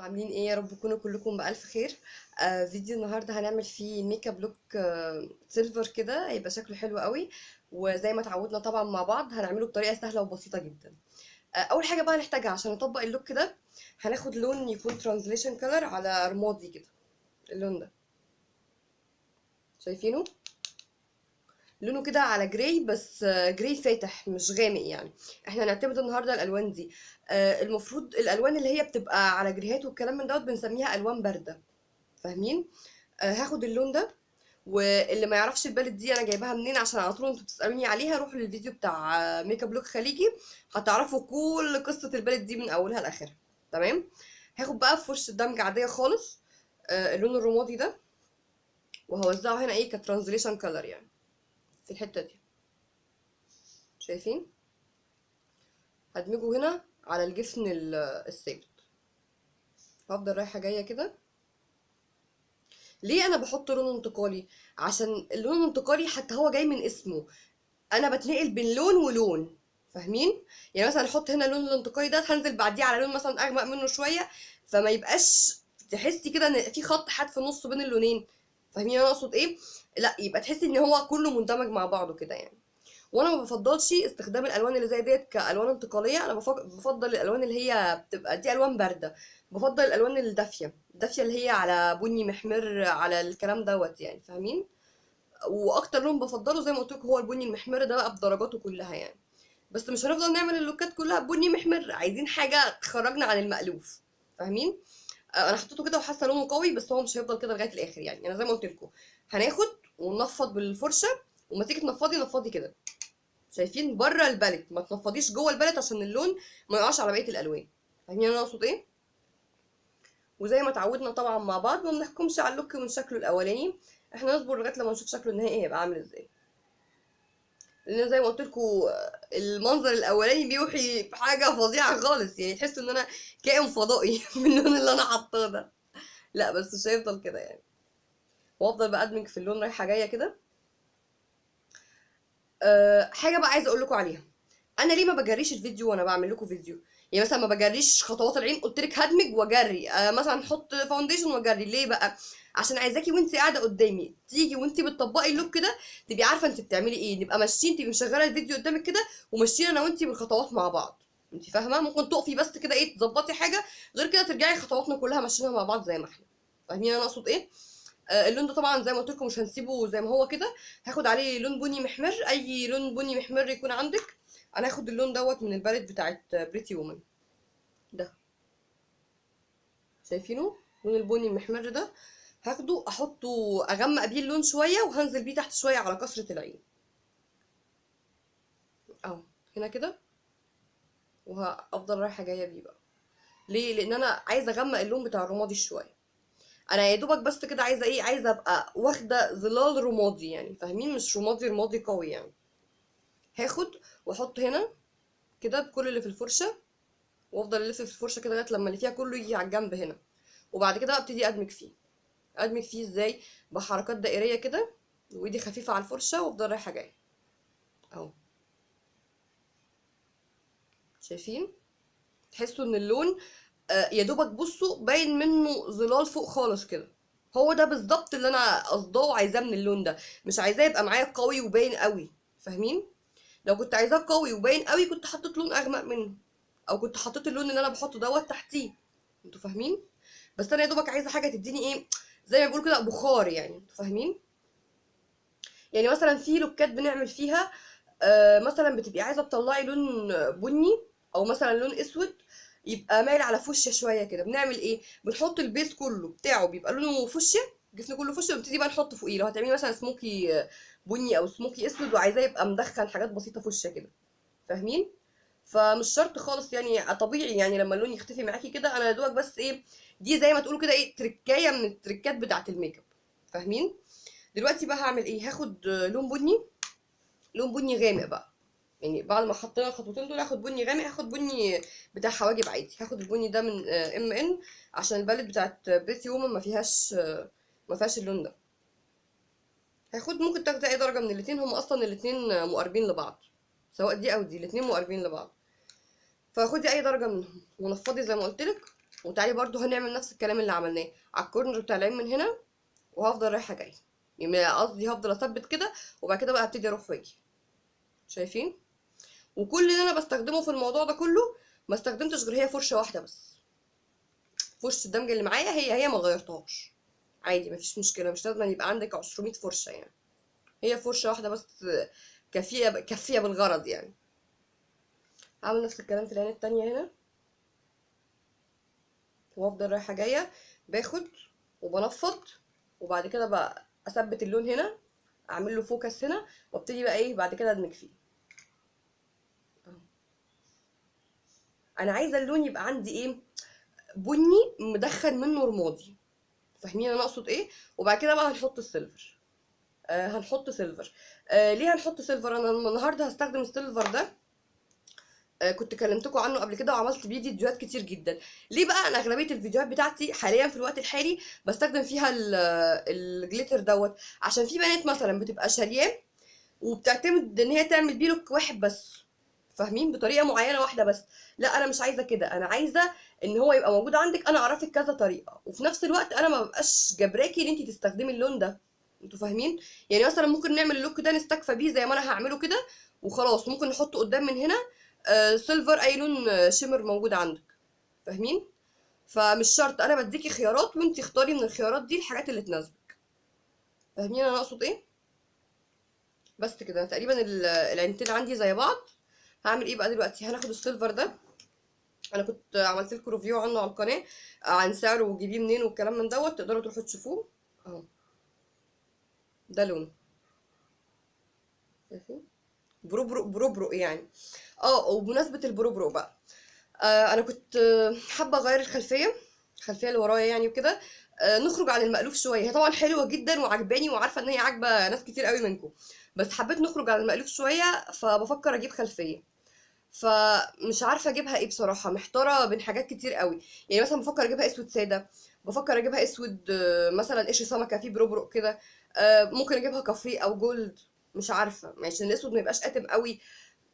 عاملين إيه؟ يا رب تكونوا كلكم بألف خير. آه فيديو النهارده هنعمل فيه makeup look آه silver كده هيبقى شكله حلو قوي. وزي ما اتعودنا طبعا مع بعض هنعمله بطريقة سهلة وبسيطة جدا. آه أول حاجة بقى هنحتاجها عشان نطبق ال look ده هناخد لون يكون transition color على رمادي كده. اللون ده. شايفينه؟ لونه كده على gray بس gray فاتح مش غامق يعني. إحنا هنعتمد النهارده الألوان دي. آه، المفروض الألوان اللي هي بتبقى على جريهات والكلام من دوت بنسميها ألوان باردة. فاهمين؟ آه، هاخد اللون ده واللي ما يعرفش ال palette دي أنا جايباها منين عشان على طول أنتوا بتسألوني عليها روحوا للفيديو بتاع makeup look خليجي. هتعرفوا كل قصة ال palette دي من أولها لآخرها. تمام؟ هاخد بقى فرشه دمج عادية خالص. آه، اللون الرمادي ده. وهوزعه هنا إيه؟ ك transition color يعني. في الحتة دي. شايفين؟ هدمجه هنا على الجفن ال- الثابت. هفضل رايحة جاية كده. ليه أنا بحط لون انتقالي؟ عشان اللون الانتقالي حتى هو جاي من اسمه. أنا بتنقل بين لون ولون. فاهمين؟ يعني مثلا أحط هنا اللون الانتقالي ده هنزل بعديه على لون مثلا أغمق منه شوية. فما يبقاش تحسي كده إن في خط حاد في النص بين اللونين. فاهمين أنا أقصد إيه؟ لا يبقى تحسي إن هو كله مندمج مع بعضه كده يعني. وأنا ما بفضلش استخدام الألوان اللي زي ديت كألوان انتقالية أنا بفض- بفضل الألوان اللي هي بتبقى دي ألوان باردة. بفضل الألوان الدافية الدافية اللي هي على بني محمر على الكلام دوت يعني فاهمين؟ وأكتر لون بفضله زي ما قلت هو البني المحمر ده بقى بدرجاته كلها يعني. بس مش هنفضل نعمل اللوكات كلها بني محمر عايزين حاجة تخرجنا عن المألوف فاهمين؟ أنا حطيته كده وحاسة لونه قوي بس هو مش هيفضل كده لغاية الآخر يعني. أنا زي ما قلت لكم هناخد وننفض بالفرشة وما تيجي تنفضي نفضي كده. شايفين بره البالت ما تنفضيش جوه البالت عشان اللون ما يقعش على بقية الألوان. فاهمين أنا أقصد إيه؟ وزي ما اتعودنا طبعا مع بعض ما بنحكمش على اللوك من شكله الأولاني. إحنا نصبر لغاية لما نشوف شكله النهائي هيبقى عامل إزاي. لأن زي ما قلت لكم المنظر الأولاني بيوحي بحاجة فظيعة خالص. يعني تحس إن أنا كائن فضائي من اللون اللي أنا حاطاه ده. لا بس مش هيفضل كده يعني. وافضل بقى أدمج في اللون رايحة جاية كده. أه حاجة بقى عايزة أقول لكم عليها. أنا ليه ما بجريش الفيديو وأنا بعمل لكم فيديو؟ يعني مثلا ما بجريش خطوات العين قلت لك هدمج وأجري. أه مثلا أحط foundation وأجري. ليه بقى؟ عشان عايزاكي وانت قاعدة قدامي. تيجي وانت بتطبقي ال look كده تبقي عارفة انت بتعملي إيه. نبقى ماشيين تبقي مشغلة الفيديو قدامك كده وماشيين أنا وانت بالخطوات مع بعض. انت فاهمة؟ ممكن تقفي بس كده إيه تظبطي حاجة. غير كده ترجعي خطواتنا كلها ماشيينها مع بعض زي ما إحنا. فاهمين أنا أقصد إيه؟ اللون ده طبعا زي ما قلت لكم مش هنسيبه زي ما هو كده. هاخد عليه لون بني محمر أي لون بني محمر يكون عندك أنا هاخد اللون دوت من ال palette بتاعت Pretty Woman ده. شايفينه؟ لون البني المحمر ده. هاخده أحطه أغمق بيه اللون شوية وهنزل بيه تحت شوية على كسره العين. أهو هنا كده. وهفضل رايحة جاية بيه بقى. ليه؟ لأن أنا عايزة أغمق اللون بتاع الرمادي شوية. أنا يا دوبك بس كده عايزه إيه عايزه ابقى واخده ظلال رمادي يعني فاهمين؟ مش رمادي رمادي قوي يعني. هاخد واحط هنا كده بكل اللي في الفرشة وافضل الف في الفرشة كده لغاية لما اللي فيها كله يجي على الجنب هنا. وبعد كده ابتدي ادمج فيه. ادمج فيه إزاي؟ بحركات دائرية كده وايدي خفيفة على الفرشة وافضل رايحة جاية. اهو. شايفين؟ تحسوا ان اللون يا دوبك بصوا باين منه ظلال فوق خالص كده. هو ده بالظبط اللي أنا قصداه وعايزاه من اللون ده. مش عايزاه يبقى معايا قوي وباين قوي فاهمين؟ لو كنت عايزاه قوي وباين قوي كنت حطيت لون أغمق منه أو كنت حطيت اللون اللي أنا بحطه دوت تحتيه. أنتوا فاهمين؟ بس أنا يا دوبك عايزة حاجة تديني إيه زي ما بيقولوا كده بخار يعني أنتوا فاهمين؟ يعني مثلا في لوكات بنعمل فيها آه مثلا بتبقي عايزة تطلعي لون بني أو مثلا لون أسود يبقى مايل على فوشيا شوية كده. بنعمل إيه؟ بنحط ال base كله بتاعه بيبقى لونه فوشيا الجفن كله فوشيا ونبتدي بقى نحط فوقيه. لو هتعملي مثلا سموكي بني أو سموكي أسود وعايزاه يبقى مدخل حاجات بسيطة فوشيا كده. فاهمين؟ فمش شرط خالص يعني طبيعي يعني لما اللون يختفي معاكي كده أنا يا دوبك بس إيه دي زي ما تقولوا كده إيه تركاية من التركات بتاعة ال make up فاهمين؟ دلوقتي بقى هعمل إيه؟ هاخد لون بني لون بني غامق بقى. يعني بعد ما حطينا الخطوتين دول هاخد بني غامق هاخد بني بتاع حواجب عادي. هاخد البني ده من MN عشان ال palette بتاعت Pretty Woman ما فيهاش آه، ما فيهاش اللون ده. هاخد ممكن تاخدي أي درجة من الاتنين. هم أصلا الاتنين مقربين لبعض سواء دي أو دي. الاتنين مقربين لبعض. فخدي أي درجة منهم ونفضي زي ما قلت لك. وتعالي برضو هنعمل نفس الكلام اللي عملناه. على الكورنر بتاع العين من هنا وهفضل رايحة جاية. يعني قصدي هفضل أثبت كده وبعد كده بقى هبتدي أروح وأجي. شايفين؟ وكل اللي أنا بستخدمه في الموضوع ده كله ما استخدمتش غير هي فرشة واحدة بس. فرشة الدمج اللي معايا هي هي ما غيرتهاش. عادي مفيش مشكلة مش لازم يبقى عندك 200 فرشة يعني. هي فرشة واحدة بس كافية كافية بالغرض يعني. هعمل نفس الكلام في العين التانية هنا. وافضل رايحة جاية باخد وبنفض وبعد كده بقى أثبت اللون هنا أعمل له فوكس هنا وابتدي بقى إيه بعد كده أدمج فيه. أنا عايزة اللون يبقى عندي إيه؟ بني مدخل منه رمادي. فاهمين أنا أقصد إيه؟ وبعد كده بقى هنحط ال silver. آه هنحط silver. آه ليه هنحط silver؟ أنا النهارده هستخدم ال silver ده. آه كنت كلمتكم عنه قبل كده وعملت بيه فيديوهات كتير جدا. ليه بقى؟ أنا أغلبية الفيديوهات بتاعتي حاليا في الوقت الحالي بستخدم فيها ال- ال glitter دوت. عشان في بنات مثلا بتبقى شارياه وبتعتمد إن هي تعمل بيه look واحد بس. فاهمين؟ بطريقة معينة واحدة بس. لا أنا مش عايزة كده. أنا عايزة إن هو يبقى موجود عندك أنا أعرفك كذا طريقة. وفي نفس الوقت أنا ما ببقاش جبراكي إن انت تستخدمي اللون ده. أنتوا فاهمين؟ يعني مثلا ممكن نعمل ال look ده نستكفى بيه زي ما أنا هعمله كده وخلاص. ممكن نحطه قدام من هنا آه silver أي لون آه، shimmer موجود عندك. فاهمين؟ فمش شرط. أنا بديكي خيارات وانت اختاري من الخيارات دي الحاجات اللي تناسبك. فاهمين أنا أقصد إيه؟ بس كده. تقريبا ال- العينتين عندي زي بعض. هعمل إيه بقى دلوقتي؟ هناخد ال silver ده. أنا كنت عملت لكم review عنه على القناة عن سعره وتجيبيه منين والكلام من دوت تقدروا تروحوا تشوفوه. اهو. ده لونه شايفين؟ بروبرو بروبرو يعني. آه وبمناسبة البروبرو بقى آه أنا كنت آه، حابة اغير الخلفية الخلفية اللي ورايا يعني وكده. آه نخرج عن المألوف شوية. هي طبعا حلوة جدا وعجباني وعارفة إن هي عاجبة ناس كتير قوي منكم. بس حبيت نخرج عن المألوف شوية فبفكر أجيب خلفية. فمش عارفة أجيبها إيه بصراحة محتارة بين حاجات كتير قوي. يعني مثلا بفكر أجيبها أسود سادة بفكر أجيبها أسود آه، مثلا قشر سمكة فيه بربرق كده آه، ممكن أجيبها كافيه أو gold مش عارفة. عشان الأسود ما يبقاش قاتم قوي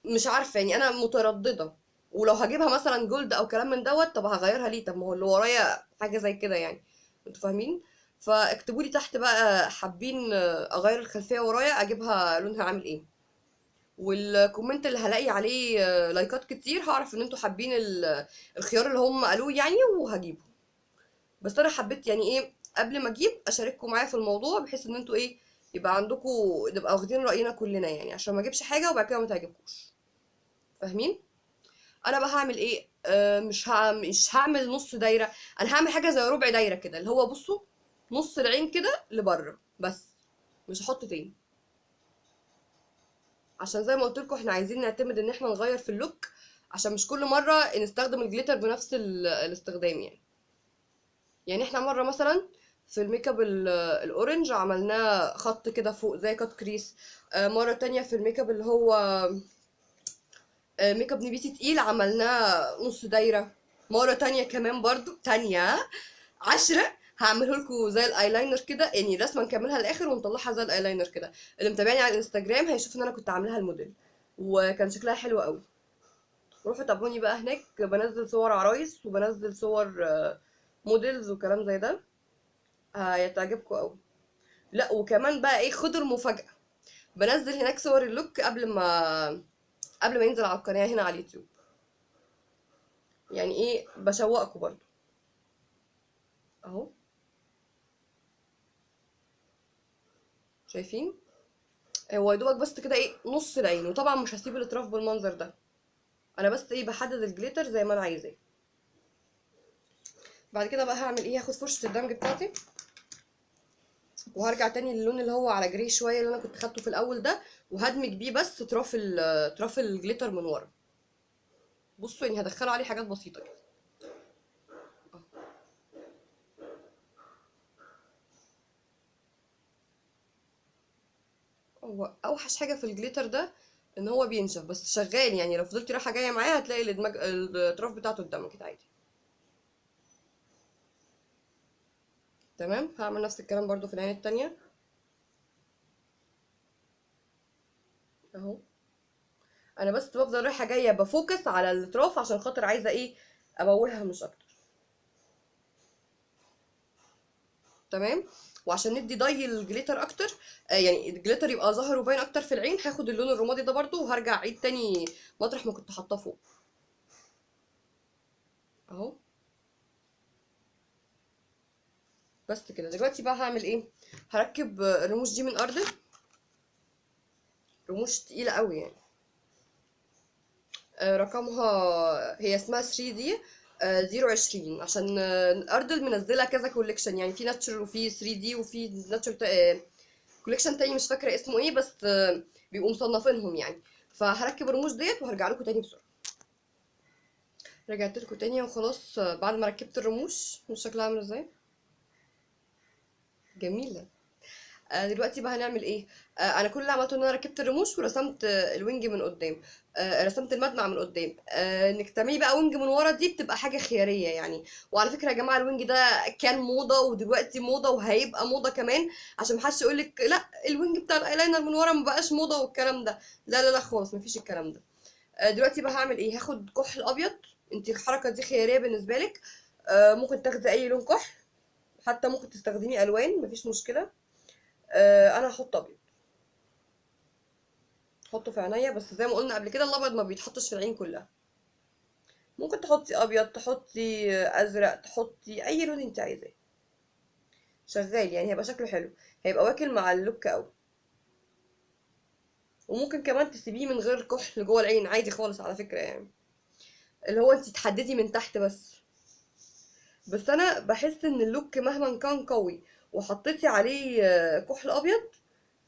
مش عارفة. يعني أنا مترددة. ولو هجيبها مثلا gold أو كلام من دوت طب هغيرها ليه؟ طب ما هو اللي ورايا حاجة زي كده يعني. أنتوا فاهمين؟ فاكتبوا لي تحت بقى حابين أغير الخلفية ورايا أجيبها لونها عامل إيه. وال comment اللي هلاقي عليه لايكات كتير هعرف إن أنتوا حابين ال- الخيار اللي هم قالوه يعني وهجيبه. بس أنا حبيت يعني إيه قبل ما أجيب أشارككم معايا في الموضوع بحيث إن أنتوا إيه يبقى عندكم نبقى واخدين رأينا كلنا يعني عشان ما أجيبش حاجة وبعد كده ما تعجبكوش. فاهمين؟ أنا بقى هعمل إيه؟ آه مش ها مش هعمل نص دايرة أنا هعمل حاجة زي ربع دايرة كده اللي هو بصوا نص العين كده لبره بس مش هحط تاني. عشان زي ما قلت لكم إحنا عايزين نعتمد ان إحنا نغير في ال look عشان مش كل مرة نستخدم ال glitter بنفس ال- الاستخدام يعني. يعني إحنا مرة مثلا في ال make up ال- ال orange عملناه خط كده فوق زي cut crease آه، مرة تانية في ال make up اللي هو آه، make up نبيتي تقيل عملناه نص دايرة. مرة تانية كمان برضو تانية عشرة. هعمله لكم زي الايلاينر كده يعني رسمه نكملها للآخر ونطلعها زي الايلاينر كده. اللي متابعني على الانستجرام هيشوف إن أنا كنت عاملاها الموديل وكان شكلها حلو قوي. روحوا تابعوني بقى هناك بنزل صور عرايس وبنزل صور آه، models وكلام زي ده. هتعجبكم قوي. لا وكمان بقى إيه خدوا المفاجأة. بنزل هناك صور اللوك قبل ما قبل ما ينزل على القناة هنا على اليوتيوب. يعني إيه بشوقكم برضو. أهو. شايفين؟ هو يا دوبك بس كده إيه نص العين. وطبعا مش هسيب الاطراف بالمنظر ده. أنا بس إيه بحدد الجليتر زي ما أنا عايزاه. بعد كده بقى هعمل إيه؟ هاخد فرشة الدمج بتاعتي. وهرجع تاني للون اللي هو على جري شوية اللي أنا كنت خدته في الأول ده وهدمج بيه بس اطراف اطراف الجليتر من ورا. بصوا يعني هدخله عليه حاجات بسيطة كده. هو أوحش حاجة في الجليتر ده إن هو بينشف بس شغال يعني لو فضلتي رايحة جاية معاه هتلاقي الدمج... الأطراف بتاعته قدامك عادي. تمام؟ هعمل نفس الكلام برضو في العين التانية. أهو. أنا بس بفضل رايحة جاية بفوكس على الأطراف عشان خاطر عايزة إيه؟ ابولها مش أكتر. تمام؟ وعشان ندي ضي الجليتر أكتر آه يعني الجليتر يبقى ظاهر وباين أكتر في العين هاخد اللون الرمادي ده برضو وهرجع اعيد تاني مطرح ما كنت حاطاه فوق. اهو. بس كده. دلوقتي بقى هعمل إيه؟ هركب الرموش دي من Ardell. رموش تقيلة قوي يعني. آه، رقمها هي اسمها 3D. zero عشرين عشان آه، Ardell منزلة كذا collection يعني في natural وفي 3D وفي natural collection تاني مش فاكرة اسمه إيه بس آه، بيبقوا مصنفينهم يعني. فهركب الرموش ديت وهرجع لكم تاني بسرعة. رجعت لكم تاني وخلاص آه، بعد ما ركبت الرموش. مش شكلها عامل إزاي؟ جميلة. آه، دلوقتي بقى هنعمل إيه؟ آه، أنا كل اللي عملته إن أنا ركبت الرموش ورسمت ال wing من قدام. آه، رسمت المدمع من قدام. آه، إنك تعملي بقى wing من ورا دي بتبقى حاجة خياريه يعني. وعلى فكرة يا جماعة ال wing ده كان موضة ودلوقتي موضة وهيبقى موضة كمان. عشان محدش يقول لك لأ ال wing بتاع الأيلاينر من ورا مبقاش موضة والكلام ده. لا لا لا خالص مفيش الكلام ده. آه، دلوقتي بقى هعمل إيه؟ هاخد كحل أبيض. انت الحركة دي اختيارية بالنسبة لك. آه، ممكن تاخدي أي لون كحل. حتى ممكن تستخدمي ألوان مفيش مشكلة. آه، أنا هحط ابيض. احطه في عينيا بس زي ما قلنا قبل كده الابيض ما بيتحطش في العين كلها. ممكن تحطي ابيض تحطي ازرق تحطي اي لون انت عايزاه. شغال يعني هيبقى شكله حلو. هيبقى واكل مع ال look قوي. وممكن كمان تسيبيه من غير كحل جوه العين عادي خالص على فكرة يعني. اللي هو انت تحددي من تحت بس. بس أنا بحس إن ال look مهما كان قوي. وحطيتي عليه آه، كحل أبيض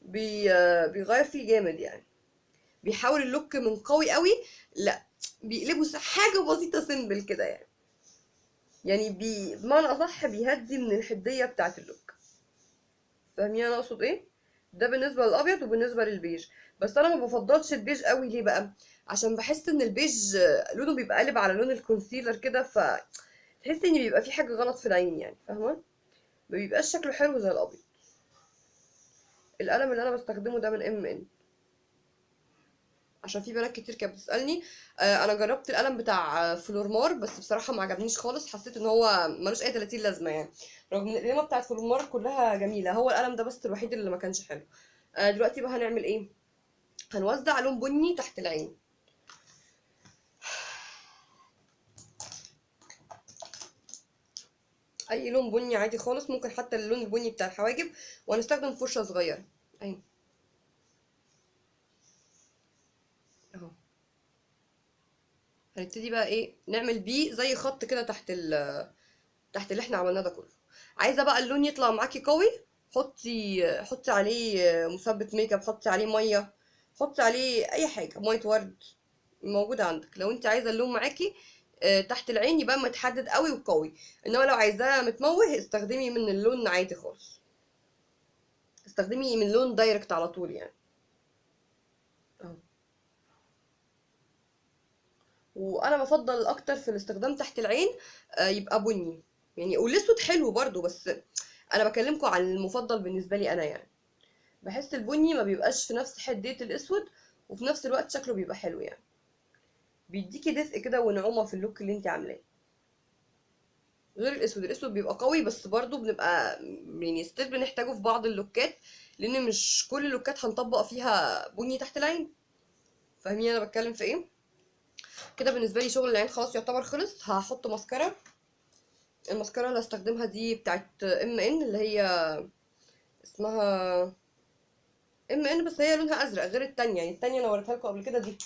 بي آه، بيغير فيه جامد يعني. بيحول ال look من قوي قوي لأ بيقلبه حاجة بسيطة simple كده يعني. يعني بي بمعنى أصح بيهدي من الحدية بتاعة ال look. فاهمين أنا أقصد إيه؟ ده بالنسبة للأبيض وبالنسبة للبيج. بس أنا ما بفضلش البيج قوي ليه بقى؟ عشان بحس إن البيج آه، لونه بيبقى قالب على لون ال concealer كده ف تحس إن بيبقى في حاجة غلط في العين يعني. فاهمة؟ ما بيبقاش شكله حلو زي الأبيض. القلم اللي أنا بستخدمه ده من MN عشان في بنات كتير كانت بتسألني آه، أنا جربت القلم بتاع Flormar بس بصراحة ما عجبنيش خالص. حسيت إن هو ملوش أي 30 لازمة يعني. رغم إن القلمة بتاعت Flormar كلها جميلة هو القلم ده بس الوحيد اللي ما كانش حلو. آه، دلوقتي بقى هنعمل إيه؟ هنوزع لون بني تحت العين. أي لون بني عادي خالص ممكن حتى اللون البني بتاع الحواجب وهنستخدم فرشة صغيرة. اهي أهو. هنبتدي بقى إيه؟ نعمل بيه زي خط كده تحت ال تحت اللي إحنا عملناه ده كله. عايزة بقى اللون يطلع معاكي قوي؟ حطي حطي عليه مثبت make up حطي عليه مية حطي عليه أي حاجة ميه ورد موجودة عندك. لو أنت عايزة اللون معاكي تحت العين يبقى متحدد قوي وقوي. إنما لو عايزاه متموه استخدمي من اللون عادي خالص. استخدمي من لون direct على طول يعني. اهو وأنا بفضل أكتر في الاستخدام تحت العين آه، يبقى بني. يعني والأسود حلو برضو بس أنا بكلمكم عن المفضل بالنسبة لي أنا يعني. بحس البني ما بيبقاش في نفس حدية الأسود وفي نفس الوقت شكله بيبقى حلو يعني. بيديكي دفء كده ونعومة في ال look اللي انت عاملاه. غير الأسود الأسود بيبقى قوي بس برضو بنبقى يعني still بنحتاجه في بعض اللوكات لأن مش كل اللوكات هنطبق فيها بني تحت العين. فاهمين أنا بتكلم في إيه؟ كده بالنسبة لي شغل العين خلاص يعتبر خلص. هحط ماسكارا. الماسكارا اللي هستخدمها دي بتاعت MN اللي هي اسمها MN بس هي لونها أزرق غير التانية. يعني التانية أنا وريتها لكم قبل كده دي.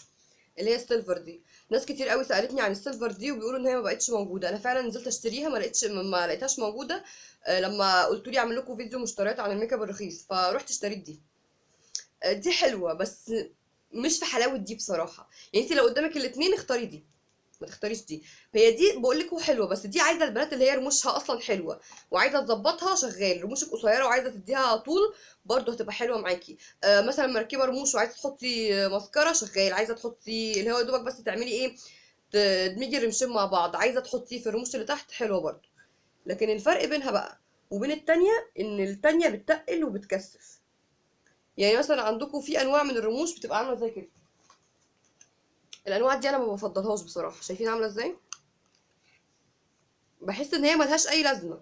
اللي هي ال silver دي. ناس كتير قوي سألتني عن ال silver دي وبيقولوا إن هي ما بقتش موجودة. أنا فعلا نزلت أشتريها ما لقيتش ما لقيتهاش موجودة. آه، لما قلتوا لي أعمل لكم فيديو مشتريات عن ال make up الرخيص فروحت اشتريت دي. آه، دي حلوة بس مش في حلاوة دي بصراحة. يعني انت لو قدامك الاتنين اختاري دي. ما تختاريش دي. هي دي بقول لكم حلوة بس دي عايزة البنات اللي هي رموشها أصلا حلوة وعايزة تظبطها شغال رموشك قصيرة وعايزة تديها طول برضه هتبقى حلوة معاكي. آه مثلا مركبة رموش وعايزة تحطي ماسكارا شغال عايزة تحطي اللي هو دوبك بس تعملي إيه تدمجي الرمشين مع بعض عايزة تحطيه في الرموش اللي تحت حلوة برضه. لكن الفرق بينها بقى وبين التانية إن التانية بتتقل وبتكثف. يعني مثلا عندكم في أنواع من الرموش بتبقى عاملة زي كده. الأنواع دي أنا ما بفضلهاش بصراحة. شايفين عاملة إزاي؟ بحس إن هي ملهاش أي لازمة.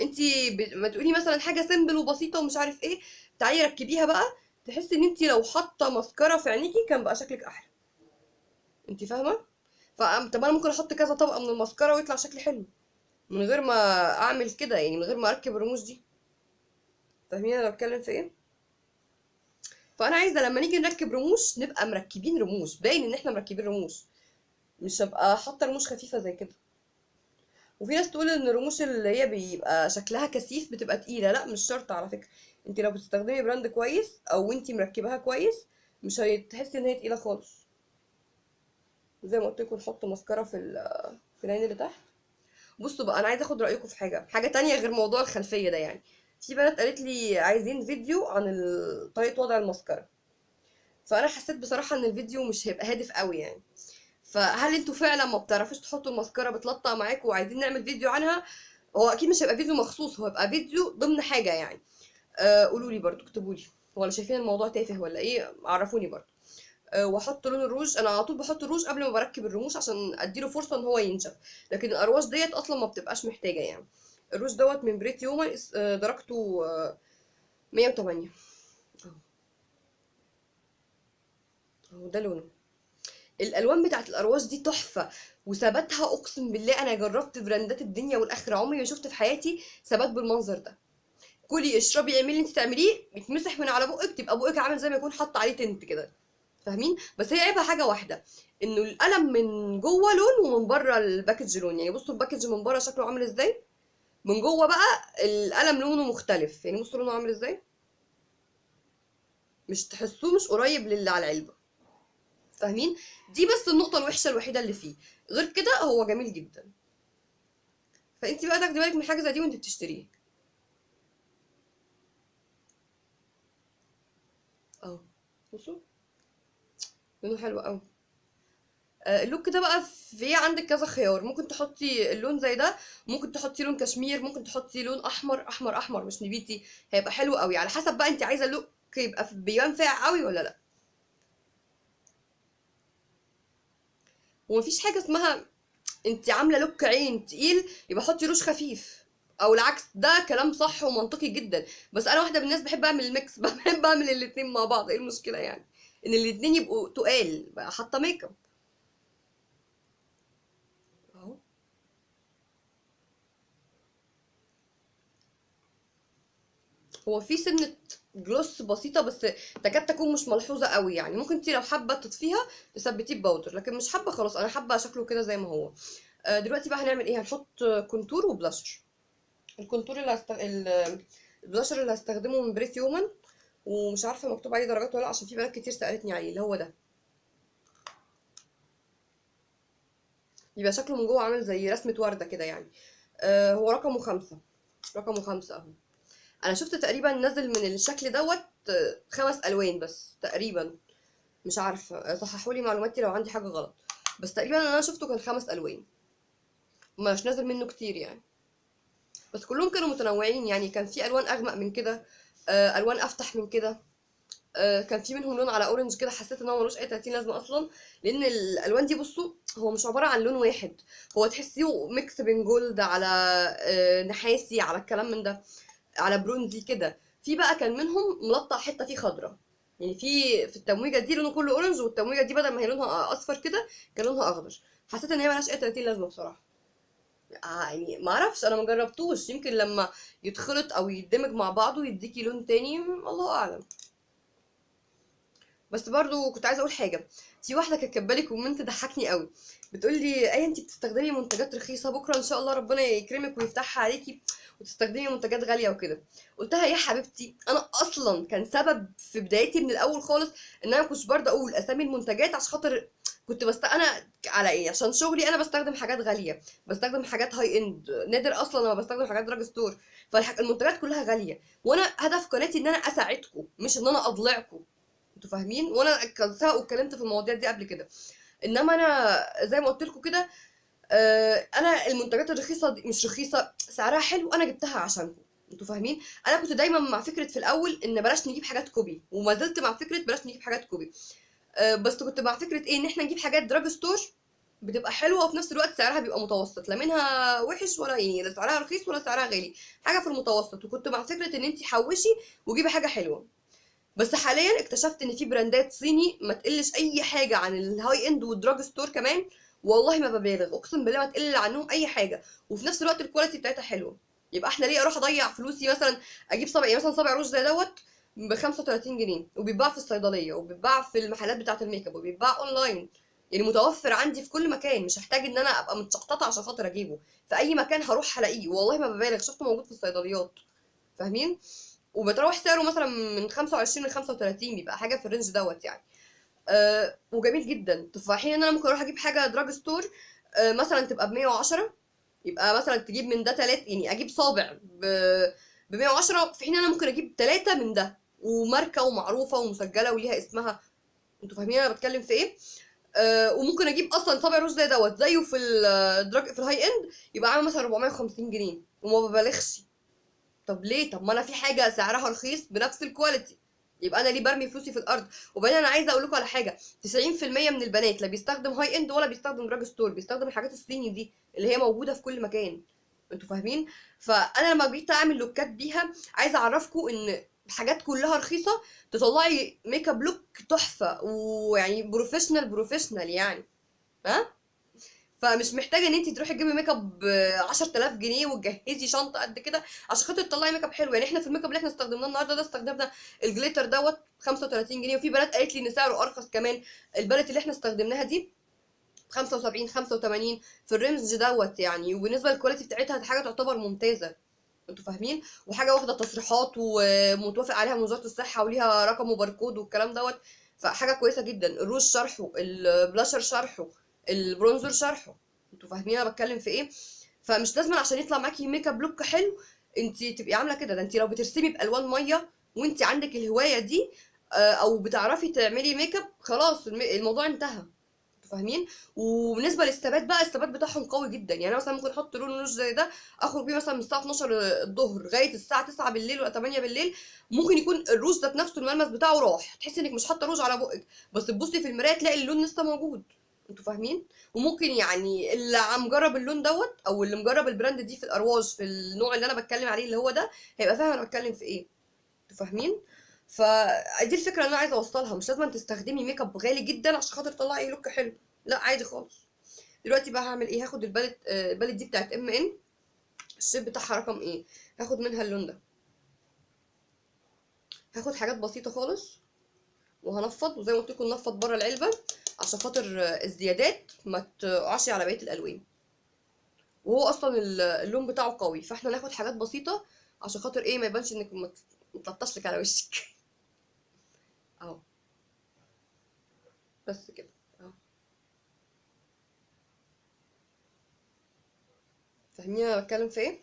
انت ب... ما تقولي مثلا حاجة سيمبل وبسيطة ومش عارف إيه تعالي ركبيها بقى تحسي إن انت لو حاطة ماسكارا في عينيكي كان بقى شكلك أحلى. انت فاهمة؟ فطب أنا ممكن أحط كذا طبقة من الماسكارا ويطلع شكلي حلو. من غير ما أعمل كده يعني من غير ما أركب الرموش دي. فاهمين أنا بتكلم في إيه؟ فأنا عايزة لما نيجي نركب رموش نبقى مركبين رموش باين إن إحنا مركبين رموش. مش هبقى حاطة رموش خفيفة زي كده. وفي ناس تقول إن الرموش اللي هي بيبقى شكلها كثيف بتبقى تقيلة. لأ مش شرط على فكرة. أنت لو بتستخدمي brand كويس أو أنت مركباها كويس مش هتحسي إن هي تقيلة خالص. زي ما قلت لكم نحط ماسكارا في في العين اللي تحت. بصوا بقى أنا عايزة أخد رأيكم في حاجة. حاجة تانية غير موضوع الخلفية ده يعني. في بنات قالت لي عايزين فيديو عن طريقة وضع الماسكارا. فأنا حسيت بصراحة إن الفيديو مش هيبقى هادف قوي يعني. فهل أنتوا فعلا ما بتعرفوش تحطوا الماسكارا بتلطع معاكم وعايزين نعمل فيديو عنها؟ هو أكيد مش هيبقى فيديو مخصوص هو هيبقى فيديو ضمن حاجة يعني. آه قولوا لي برضو اكتبوا لي. ولا شايفين الموضوع تافه ولا إيه؟ عرفوني برضو. آه وأحط لون الروج. أنا على طول بحط الروج قبل ما بركب الرموش عشان أديله فرصة إن هو ينشف. لكن الأرواج ديت أصلا ما بتبقاش محتاجة يعني. الروج دوت من Pretty Woman آه، درجته آه، 108 اهو أهو ده لونه. الألوان بتاعت الارواج دي تحفة وثباتها أقسم بالله أنا جربت براندات الدنيا والآخرة. عمري ما شفت في حياتي ثبات بالمنظر ده. كلي اشربي اعملي اللي انت تعمليه يتمسح من على بقك تبقى بقك عامل زي ما يكون حاطة عليه tint كده. فاهمين؟ بس هي عيبها حاجة واحدة إنه القلم من جوه لون ومن بره ال package لون. يعني بصوا ال package من بره شكله عامل إزاي؟ من جوه بقى القلم لونه مختلف. يعني بصوا لونه عامل إزاي. مش تحسوه مش قريب للي على العلبة. فاهمين؟ دي بس النقطة الوحشة الوحيدة اللي فيه. غير كده هو جميل جدا. فانت بقى تاخدي بالك من حاجة زي دي وانت بتشتريه أهو. بصوا. لونه حلو قوي اللوك ده بقى في عندك كذا خيار. ممكن تحطي اللون زي ده ممكن تحطي لون كشمير ممكن تحطي لون أحمر أحمر أحمر مش نبيتي هيبقى حلو قوي. على حسب بقى انت عايزة ال look يبقى بيبان قوي ولا لأ. ومفيش حاجة اسمها انت عاملة look عين تقيل يبقى حطي روج خفيف. أو العكس ده كلام صح ومنطقي جدا. بس أنا واحدة من الناس بحب أعمل ال mix بحب أعمل الاتنين مع بعض. إيه المشكلة يعني؟ إن الاتنين يبقوا تقال حاطه make up اهو هو في سنة gloss بسيطة بس تكاد تكون مش ملحوظة قوي يعني. ممكن انتي لو حابة تطفيها تثبتيه ب powder لكن مش حابة خلاص أنا حابة شكله كده زي ما هو. آه، دلوقتي بقى هنعمل إيه؟ هنحط contour و blusher. ال contour اللي هست... ال- البلاشر اللي هستخدمه من Pretty Woman ومش عارفة مكتوب عليه درجات ولا عشان في بنات كتير سألتني عليه. اللي هو ده. يبقى شكله من جوه عامل زي رسمة وردة كده يعني. آه هو رقمه خمسة. رقمه خمسة أهو. أنا شفت تقريبا نزل من الشكل دوت آه، خمس ألوان بس تقريبا. مش عارفة صححوا لي معلوماتي لو عندي حاجة غلط. بس تقريبا أنا شفته كان خمس ألوان. مش نازل منه كتير يعني. بس كلهم كانوا متنوعين يعني. كان في ألوان أغمق من كده آه، ألوان أفتح من كده آه، كان في منهم لون على أورنج كده. حسيت إن هو ملوش أي 30 لازمة أصلا. لأن الألوان دي بصوا هو مش عبارة عن لون واحد. هو تحسيه mix بين gold على نحاسي على الكلام من ده. على برونزي كده. في بقى كان منهم ملطع حتة فيه خضراء يعني في في التمويجة دي لونه كله orange والتمويجة دي بدل ما هي لونها أصفر كده كان لونها أخضر. حسيت إن هي ملهاش أي 30 لازمة بصراحة. آه يعني ما أعرفش أنا ما جربتوش. يمكن لما يتخلط أو يدمج مع بعضه يديكي لون تاني الله أعلم. بس برضو كنت عايزة أقول حاجة. في واحدة كانت كاتبه comment ضحكني قوي. بتقول لي إيه انت بتستخدمي منتجات رخيصة بكرة إن شاء الله ربنا يكرمك ويفتحها عليكي. وتستخدمي منتجات غالية وكده. قلت لها يا حبيبتي أنا أصلا كان سبب في بدايتي من الأول خالص إن أنا كنتش برضه أقول أسامي المنتجات عشان خاطر كنت بستخدم أنا على إيه؟ عشان شغلي أنا بستخدم حاجات غالية بستخدم حاجات high end نادر أصلا لما بستخدم حاجات drugstore فالمنتجات كلها غالية. وأنا هدف قناتي إن أنا أساعدكم مش إن أنا أطلعكم. أنتوا فاهمين؟ وأنا سبق واتكلمت في المواضيع دي قبل كده. إنما أنا زي ما قلت لكم كده أنا المنتجات الرخيصة دي مش رخيصة سعرها حلو أنا جبتها عشانكم أنتوا فاهمين؟ أنا كنت دايما مع فكرة في الأول إن بلاش نجيب حاجات copy وما زلت مع فكرة بلاش نجيب حاجات copy. آه، بس كنت مع فكرة إيه؟ إن إحنا نجيب حاجات drugstore بتبقى حلوة وفي نفس الوقت سعرها بيبقى متوسط لا منها وحش ولا يعني لا سعرها رخيص ولا سعرها غالي حاجة في المتوسط. وكنت مع فكرة إن انت حوشي وجيبي حاجة حلوة. بس حاليا اكتشفت إن في brandات صيني ما تقلش أي حاجة عن ال high end وال drugstore كمان والله ما ببالغ اقسم بالله ما تقل عنهم أي حاجة. وفي نفس الوقت ال quality بتاعتها حلوة. يبقى إحنا ليه أروح أضيع فلوسي مثلا أجيب صبع مثلا صابع روج زي دوت ب 35 جنيه وبيتباع في الصيدلية وبيتباع في المحلات بتاعة الميك اب وبيتباع اونلاين يعني متوفر عندي في كل مكان مش هحتاج إن أنا أبقى متشحططة عشان خاطر أجيبه. في أي مكان هروح هلاقيه. والله ما ببالغ شفته موجود في الصيدليات. فاهمين؟ وبتروح سعره مثلا من 25 ل 35 بيبقى حاجة في ال range دوت يعني. أه وجميل جدا. تفاحين إن أنا ممكن أروح أجيب حاجة drugstore أه مثلا تبقى ب 110 يبقى مثلا تجيب من ده تلات يعني أجيب صابع ب ب 110 في حين أنا ممكن أجيب ثلاثة من ده وماركة ومعروفة ومسجلة وليها اسمها. أنتوا فاهمين أنا بتكلم في إيه؟ آه وممكن أجيب أصلا صابع روج زي دوت زيه في ال drug في ال high end يبقى عامل مثلا 450 جنيه وما ببالغش. طب ليه؟ طب ما أنا في حاجة سعرها رخيص بنفس ال quality يبقى أنا ليه برمي فلوسي في الأرض؟ وبعدين أنا عايزة أقول لكم على حاجة 90% من البنات لا بيستخدم high end ولا بيستخدم drugstore بيستخدم الحاجات الصيني دي اللي هي موجودة في كل مكان. أنتوا فاهمين؟ فأنا لما جيت أعمل lookات بيها عايزة أعرفكم إن حاجات كلها رخيصة تطلعي makeup look تحفة ويعني professional professional يعني. ها؟ فمش محتاجة إن انت تروحي تجيبي ميك اب ب 10000 جنيه وتجهزي شنطة قد كده عشان خاطر تطلعي ميك اب حلو يعني إحنا في الميك اب اللي إحنا استخدمناه النهارده ده استخدمنا ال glitter دوت 35 جنيه وفي بنات قالت لي إن سعره أرخص كمان. ال palette اللي إحنا استخدمناها دي 75 85 في ال range دوت يعني. وبالنسبة لل quality بتاعتها حاجة تعتبر ممتازة. أنتوا فاهمين؟ وحاجة واخدة تصريحات ومتوافق عليها من وزارة الصحة وليها رقم وباركود والكلام دوت. فحاجة كويسة جدا. الروج شرحه البلاشر شرحه. ال bronzer شرحه. أنتوا فاهمين أنا بتكلم في إيه؟ فمش لازم عشان يطلع معاكي makeup look حلو انت تبقي عاملة كده. ده انت لو بترسمي بألوان مية وانت عندك الهواية دي أو بتعرفي تعملي ميك اب خلاص الموضوع انتهى. فاهمين؟ وبالنسبة للثبات بقى الثبات بتاعهم قوي جدا. يعني مثلا ممكن أحط لون روج زي ده أخرج بيه مثلا من الساعة 12 الظهر لغاية الساعة 9 بالليل ولا 8 بالليل. ممكن يكون الروج ذات نفسه الملمس بتاعه راح. تحسي إنك مش حاطة روج على بقك. بس تبصي في المراية تلاقي اللون لسه موجود. أنتوا فاهمين؟ وممكن يعني اللي مجرب اللون دوت أو اللي مجرب ال brand دي في الارواج في النوع اللي أنا بتكلم عليه اللي هو ده هيبقى فاهم أنا بتكلم في إيه. أنتوا فاهمين؟ فدي الفكرة اللي أنا عايزة أوصلها. مش لازم تستخدمي ميك اب غالي جدا عشان خاطر تطلعي look حلو. لا عادي خالص. دلوقتي بقى هعمل إيه؟ هاخد ال palette ال palette دي بتاعت MN ال shade بتاعها رقم إيه؟ هاخد منها اللون ده. هاخد حاجات بسيطة خالص. وهنفض وزي ما قلت لكم ننفض بره العلبة عشان خاطر الزيادات ما تقعش على بقية الألوان. وهو أصلا اللون بتاعه قوي فإحنا ناخد حاجات بسيطة عشان خاطر إيه ما يبانش إنك متلطش لك على وشك. أهو. بس كده. فاهمين أنا بتكلم في إيه؟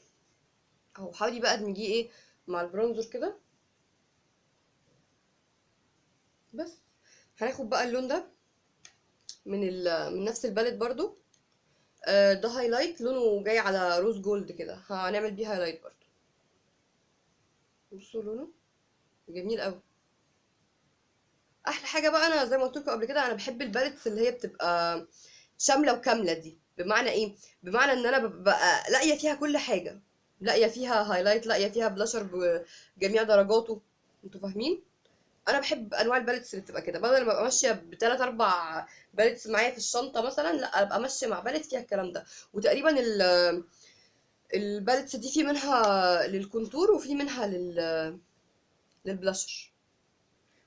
أهو حاولي بقى ادمجيه إيه مع ال bronzer كده. بس. هناخد بقى اللون ده من من نفس ال palette برضو. آه ده highlight لونه جاي على rose gold كده. هنعمل بيه highlight برضو. بصوا لونه. جميل قوي. أحلى حاجة بقى أنا زي ما قلت لكم قبل كده أنا بحب ال palettes اللي هي بتبقى شاملة وكاملة دي. بمعنى إيه؟ بمعنى إن أنا ببقى لاقية فيها كل حاجة. لاقية فيها highlight لاقية فيها بلاشر بجميع درجاته. أنتوا فاهمين؟ أنا بحب انواع ال palettes اللي بتبقى كده. بدل ما ابقى ماشية بثلاث أربع palettes معايا في الشنطة مثلا لا ابقى ماشية مع palette فيها الكلام ده. وتقريبا ال ال palettes دي في منها لل contour وفي منها لل للبلاشر.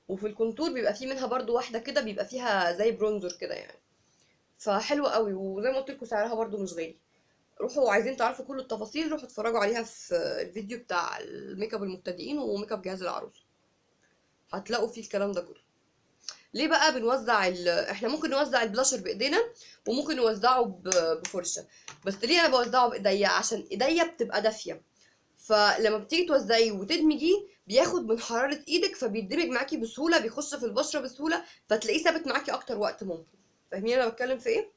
وفي ال contour بيبقى في منها برضو واحدة كده بيبقى فيها زي bronzer كده يعني. فحلوة قوي وزي ما قلت لكم سعرها برضو مش غالي. روحوا عايزين تعرفوا كل التفاصيل روحوا اتفرجوا عليها في الفيديو بتاع الميك اب المبتدئين وميك اب جهاز العروسة. هتلاقوا فيه الكلام ده كله. ليه بقى بنوزع ال... إحنا ممكن نوزع البلاشر بإيدينا وممكن نوزعه ب... بفرشة. بس ليه أنا بوزعه بإيديا؟ عشان إيديا بتبقى دافية. فلما بتيجي توزعيه وتدمجيه بياخد من حرارة إيدك فبيندمج معاكي بسهولة بيخش في البشرة بسهولة فتلاقيه ثابت معاكي أكتر وقت ممكن. فاهمين أنا بتكلم في إيه؟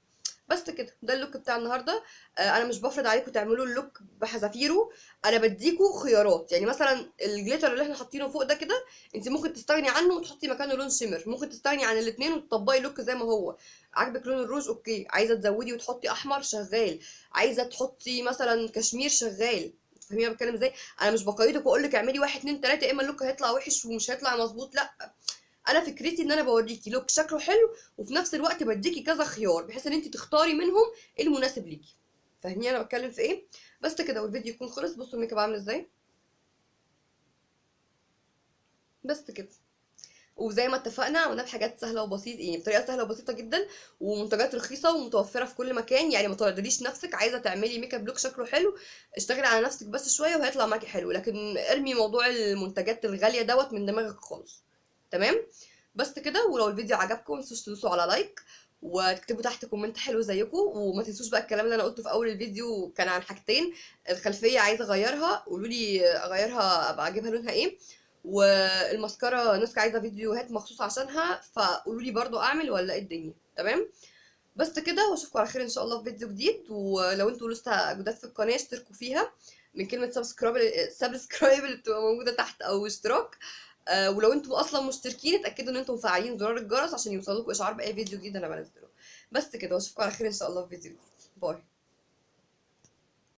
بس كده ده ال look بتاع النهارده. آه أنا مش بفرض عليكم تعملوا ال look بحذافيره أنا بديكوا خيارات. يعني مثلا ال glitter اللي إحنا حاطينه فوق ده كده أنت ممكن تستغني عنه وتحطي مكانه لون shimmer. ممكن تستغني عن الاثنين وتطبقي look زي ما هو. عاجبك لون الروج؟ okay. عايزة تزودي وتحطي أحمر؟ شغال. عايزة تحطي مثلا كشمير؟ شغال. فاهمين أنا بتكلم إزاي؟ أنا مش بقيدك واقول لك اعملي واحد اتنين تلاتة يا إما ال look هيطلع وحش ومش هيطلع مظبوط لأ. أنا فكرتي ان أنا بوريكي look شكله حلو وفي نفس الوقت بديكي كذا خيار بحيث ان انت تختاري منهم المناسب ليكي. فاهمين أنا بتكلم في إيه؟ بس كده والفيديو يكون خلص. بصوا الميك اب عامل إزاي. بس كده. وزي ما اتفقنا عملناه بحاجات سهلة وبسيطة يعني بطريقة سهلة وبسيطة جدا ومنتجات رخيصة ومتوفرة في كل مكان. يعني ما تردديش نفسك عايزة تعملي makeup look شكله حلو اشتغلي على نفسك بس شوية وهيطلع معاكي حلو. لكن ارمي موضوع المنتجات الغالية دوت من دماغك خالص. تمام؟ بس كده ولو الفيديو عجبكم متنسوش تدوسوا على like وتكتبوا تحت comment حلو زيكم وما تنسوش بقى الكلام اللي أنا قلته في أول الفيديو كان عن حاجتين الخلفية عايزة أغيرها قولوا لي أغيرها أبقى أجيبها لونها إيه والماسكارا نسكا عايزة فيديوهات مخصوص عشانها فقولوا لي برضو أعمل ولا إيه الدنيا تمام؟ بس كده وأشوفكم على خير إن شاء الله في فيديو جديد ولو أنتوا لسه جداد في القناة اشتركوا فيها من كلمة subscribe subscribe اللي بتبقى موجودة تحت أو اشتراك. آه ولو أنتوا أصلا مشتركين اتأكدوا ان أنتم مفعلين زرار الجرس عشان يوصلكوا إشعار بأي فيديو جديد. أنا بنزله. بس كده واشوفكم على خير إن شاء الله في فيديو جديد. باي.